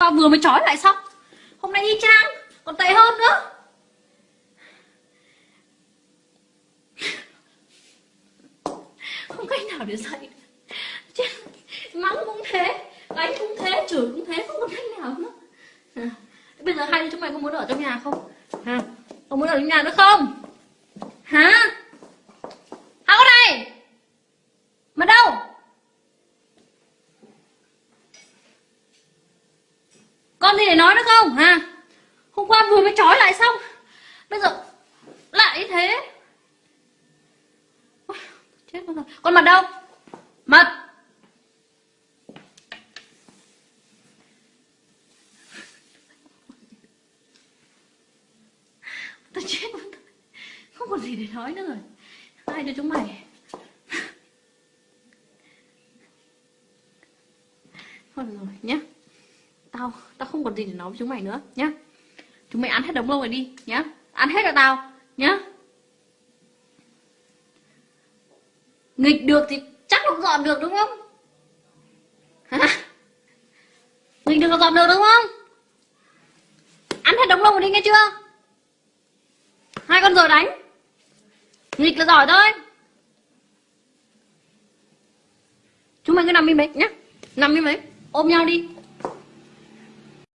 Và vừa mới trói lại xong. Hôm nay y chang Còn tệ hơn nữa. Không cách nào để dậy Chứ, Mắng cũng thế Đánh cũng thế Chửi cũng thế Không có cách nào nữa. À. Bây giờ hai đứa chúng mày có muốn ở trong nhà không? À. Có muốn ở trong nhà nữa không? Hả con này Mà đâu con gì để nói nữa không? Hả? Hôm qua vừa mới trói lại xong. Bây giờ lại như thế. Ôi, Chết con rồi. Con mặt đâu? Mặt Tao chết mất Không còn gì để nói nữa rồi. Ai cho chúng mày? Thôi được rồi nhé Tao, tao không còn gì để nói với chúng mày nữa nhá. Chúng mày ăn hết đống lâu rồi đi nhá. Ăn hết cho tao nhá. Nghịch được thì chắc nó dọn được đúng không? Hả? Nghịch được là dọn được đúng không? Ăn hết đống lâu rồi đi nghe chưa? Hai con rồi đánh. Nghịch là giỏi thôi. Chúng mày cứ nằm im đấy nhá. Nằm im đấy Ôm nhau đi.